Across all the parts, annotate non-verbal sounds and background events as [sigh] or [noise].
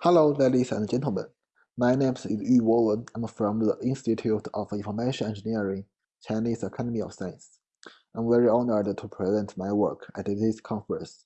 Hello, ladies and gentlemen. My name is Yu Wen. I'm from the Institute of Information Engineering, Chinese Academy of Science. I'm very honored to present my work at this conference.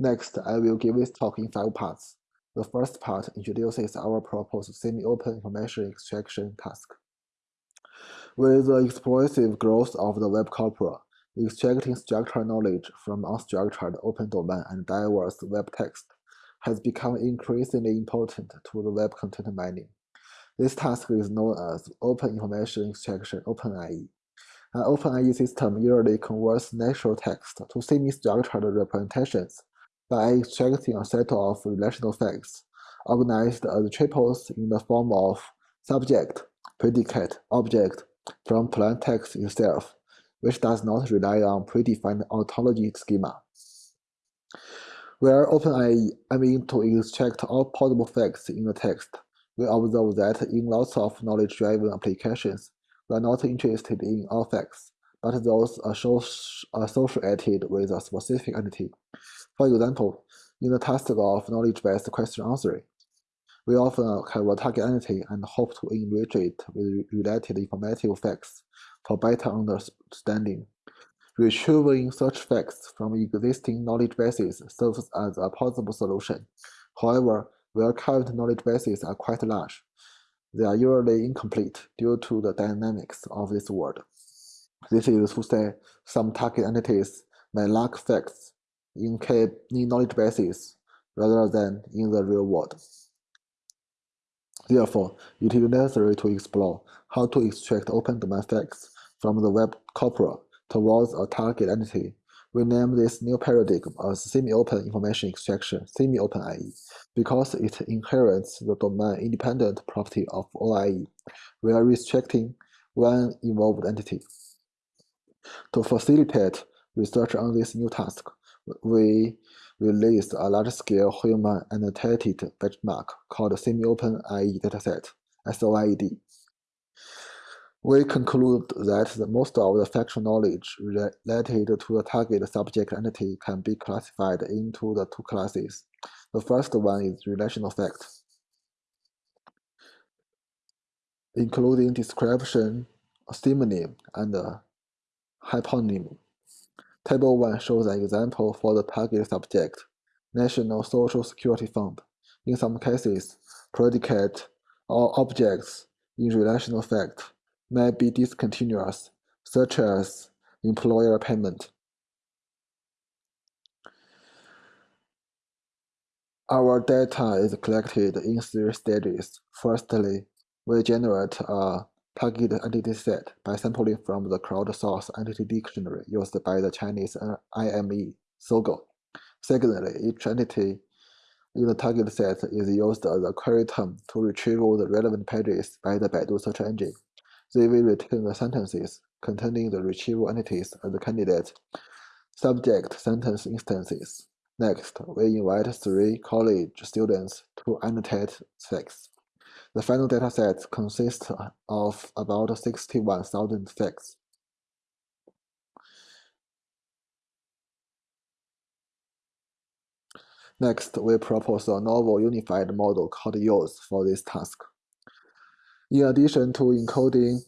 Next, I will give this talk in five parts. The first part introduces our proposed semi-open information extraction task. With the explosive growth of the web corpora, extracting structured knowledge from unstructured open domain and diverse web text has become increasingly important to the web content mining. This task is known as Open Information Extraction OpenIE. An OpenIE system usually converts natural text to semi-structured representations by extracting a set of relational facts organized as triples in the form of subject, predicate, object from plain text itself, which does not rely on predefined ontology schema. Where OpenIE aiming to extract all possible facts in the text, we observe that in lots of knowledge-driven applications, we are not interested in all facts, but those associated with a specific entity. For example, in the task of knowledge-based question answering, we often have a target entity and hope to enrich it with related informative facts for better understanding. Retrieving such facts from existing knowledge bases serves as a possible solution. However, where current knowledge bases are quite large, they are usually incomplete due to the dynamics of this world. This is to say, some target entities may lack facts in, in knowledge bases rather than in the real world. Therefore, it is necessary to explore how to extract open domain facts from the web corpora towards a target entity. We name this new paradigm as semi-open information extraction, semi-open IE, because it inherits the domain-independent property of OIE. We are restricting one involved entity. To facilitate research on this new task, we released a large-scale human annotated benchmark called Semi-Open IE Dataset, SOIED. We conclude that the most of the factual knowledge related to the target subject entity can be classified into the two classes. The first one is relational fact, including description, synonym, and hyponym. Table 1 shows an example for the target subject, National Social Security Fund. In some cases, predicate or objects in relational fact may be discontinuous, such as employer payment. Our data is collected in three stages. Firstly, we generate a target entity set by sampling from the crowdsourced entity dictionary used by the Chinese IME, Sogou. Secondly, each entity in the target set is used as a query term to retrieve the relevant pages by the Baidu search engine. They will return the sentences containing the retrieval entities as the candidate subject sentence instances. Next, we invite three college students to annotate facts. The final dataset consists of about 61,000 facts. Next, we propose a novel unified model called YOUS for this task. In addition to encoding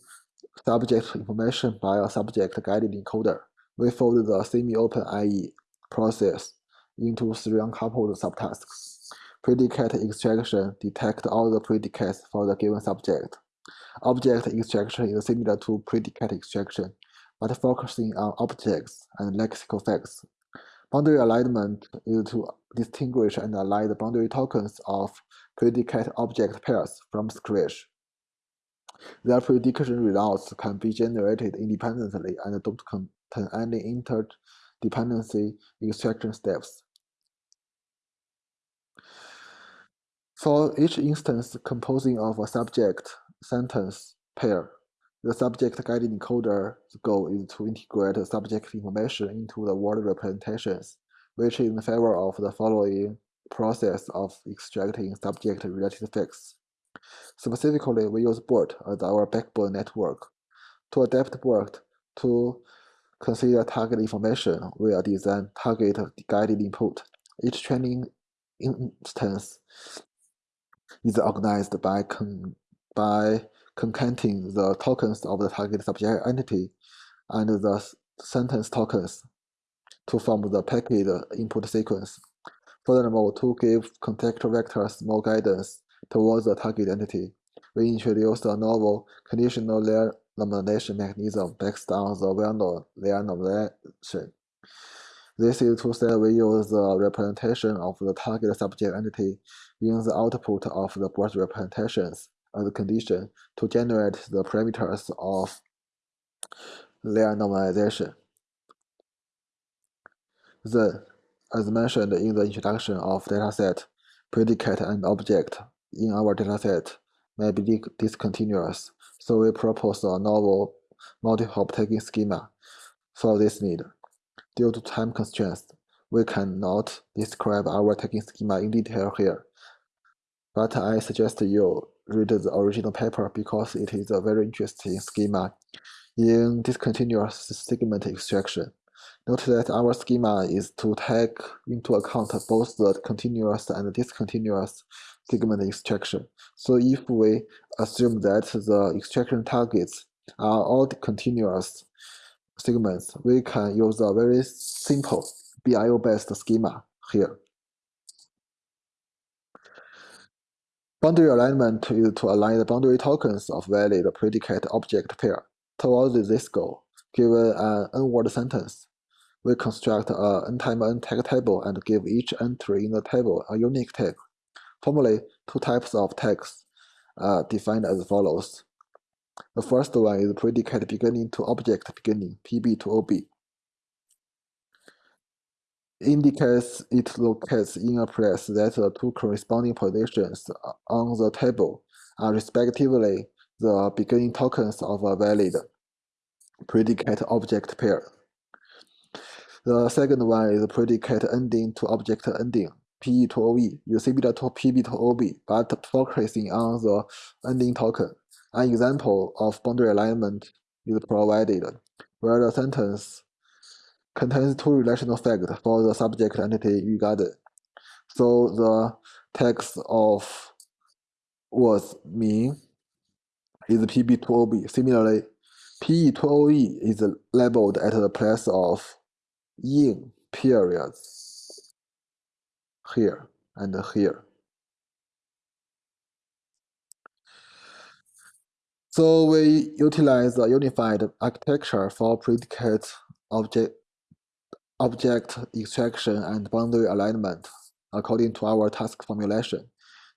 subject information by a subject-guided encoder, we fold the semi-open IE process into three uncoupled subtasks. Predicate extraction detect all the predicates for the given subject. Object extraction is similar to predicate extraction, but focusing on objects and lexical facts. Boundary alignment is to distinguish and align the boundary tokens of predicate object pairs from scratch. Their prediction results can be generated independently and don't contain any interdependency extraction steps. For each instance composing of a subject-sentence pair, the subject-guided encoder's goal is to integrate subject information into the word representations, which is in favor of the following process of extracting subject-related facts. Specifically, we use BERT as our backbone network. To adapt BERT to consider target information, we are design target guided input. Each training instance is organized by con by concatenating the tokens of the target subject entity and the sentence tokens to form the packet input sequence. Furthermore, to give context vectors more guidance towards the target entity, we introduced a novel conditional layer normalization mechanism based on the well-known layer normalization. This is to say we use the representation of the target subject entity in the output of the BERT representations as a condition to generate the parameters of layer normalization. Then, as mentioned in the introduction of dataset, predicate and object in our dataset may be discontinuous, so we propose a novel multi-hop tagging schema for this need. Due to time constraints, we cannot describe our tagging schema in detail here, but I suggest you read the original paper because it is a very interesting schema in discontinuous segment extraction. Note that our schema is to take into account both the continuous and discontinuous segment extraction. So if we assume that the extraction targets are all continuous segments, we can use a very simple BIO-based schema here. Boundary alignment is to align the boundary tokens of valid predicate object pair towards this goal. Given an n-word sentence, we construct a n time n tag table and give each entry in the table a unique tag. Formally, two types of tags are uh, defined as follows. The first one is predicate beginning to object beginning, PB to OB. Indicates it locates in a place that the two corresponding positions on the table are respectively the beginning tokens of a valid predicate object pair. The second one is predicate ending to object ending, PE to OE, similar to PB to OB, but focusing on the ending token. An example of boundary alignment is provided, where the sentence contains two relational facts for the subject entity regarded. So the text of was mean is PB to OB. Similarly, PE to OE is labeled at the place of in periods here and here. So we utilize a unified architecture for predicate object, object extraction and boundary alignment according to our task formulation.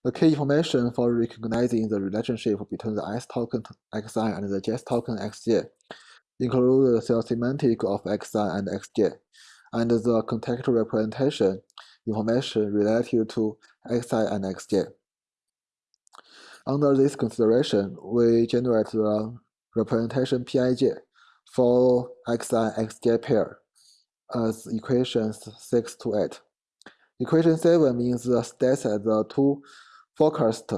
The key information for recognizing the relationship between the S token xi and the JS token xj include the cell semantic of xi and xj, and the context representation information related to xi and xj. Under this consideration, we generate the representation Pij for xi xj pair as equations 6 to 8. Equation 7 means the states that the two focused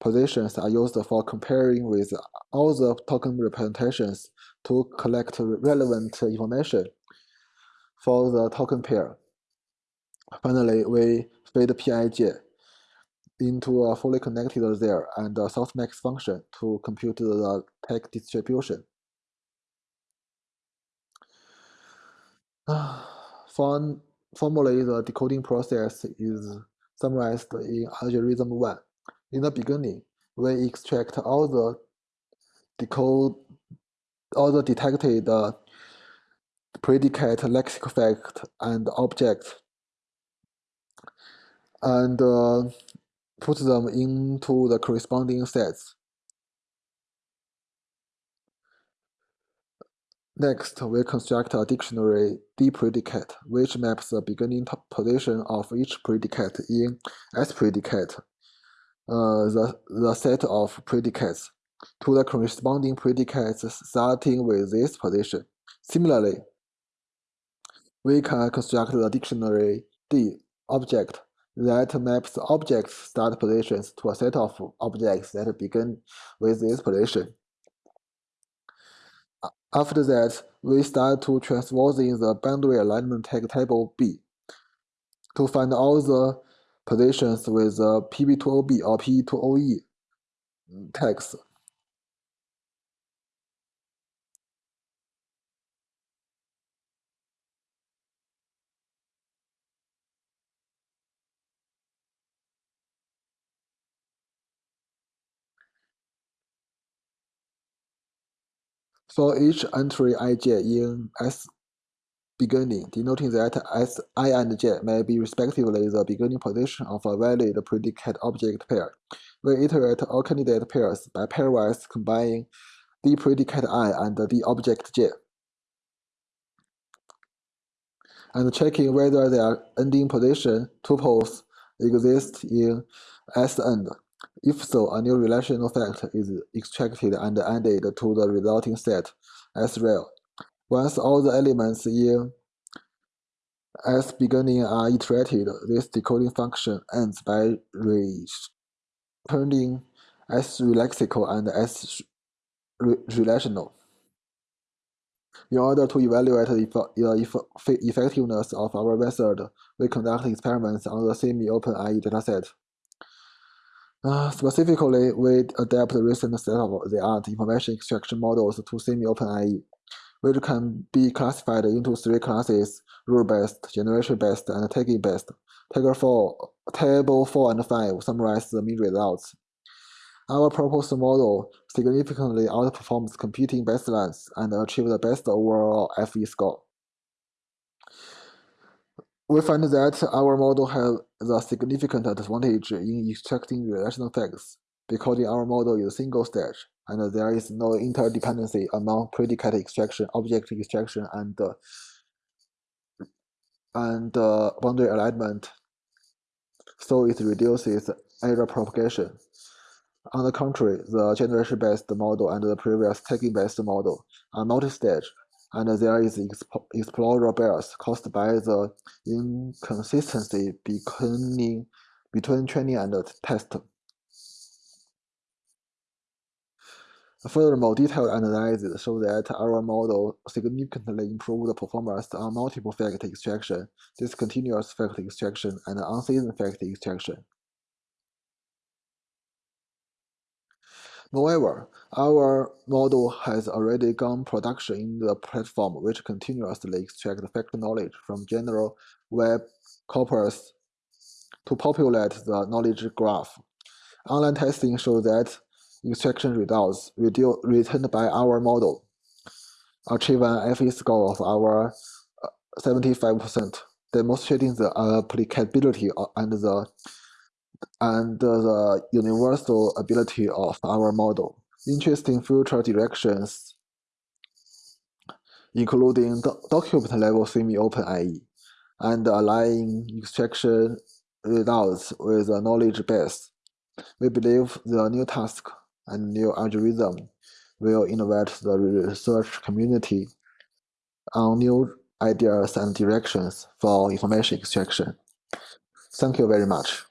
positions are used for comparing with all the token representations to collect relevant information for the token pair. Finally, we feed Pij into a fully connected there and a softmax function to compute the tag distribution. [sighs] For, formally, the decoding process is summarized in algorithm 1. In the beginning, we extract all the decode all the detected uh, predicate lexical fact and object and uh, put them into the corresponding sets. Next, we construct a dictionary D predicate, which maps the beginning position of each predicate in S predicate, uh, the, the set of predicates to the corresponding predicates starting with this position. Similarly, we can construct the dictionary D object that maps objects start positions to a set of objects that begin with this position. After that, we start to transposing the boundary alignment tag table B to find all the positions with a PB2OB or PE2OE tags. For each entry ij in S beginning, denoting that S i and j may be respectively the beginning position of a valid predicate object pair. We iterate all candidate pairs by pairwise combining the predicate i and the object j, and checking whether their ending position tuples exist in S end. If so, a new relational fact is extracted and added to the resulting set as real. Once all the elements in S beginning are iterated, this decoding function ends by returning S lexical and S relational. In order to evaluate the effectiveness of our method, we conduct experiments on the semi-open IE dataset. Uh, specifically, we adapt the recent state-of-the-art information extraction models to semi-open IE, which can be classified into three classes, rule-based, generation-based, and tagging-based. Table 4, table 4 and 5 summarize the main results. Our proposed model significantly outperforms competing baselines and achieves the best overall FE score. We find that our model has a significant advantage in extracting relational facts because our model is single stage and there is no interdependency among predicate extraction, object extraction, and uh, and uh, boundary alignment. So it reduces error propagation. On the contrary, the generation-based model and the previous tagging-based model are multi-stage and there is exposure bias caused by the inconsistency between, between training and test. Furthermore, detailed analysis show that our model significantly improved the performance on multiple fact extraction, discontinuous fact extraction, and unseasoned fact extraction. Moreover, our model has already gone production in the platform which continuously extract fact knowledge from general web corpus to populate the knowledge graph. Online testing shows that extraction results returned by our model achieve an FE score of our uh, 75%, demonstrating the applicability uh, and the and the universal ability of our model. Interesting future directions including document level semi-open and aligning extraction results with a knowledge base. We believe the new task and new algorithm will innovate the research community on new ideas and directions for information extraction. Thank you very much.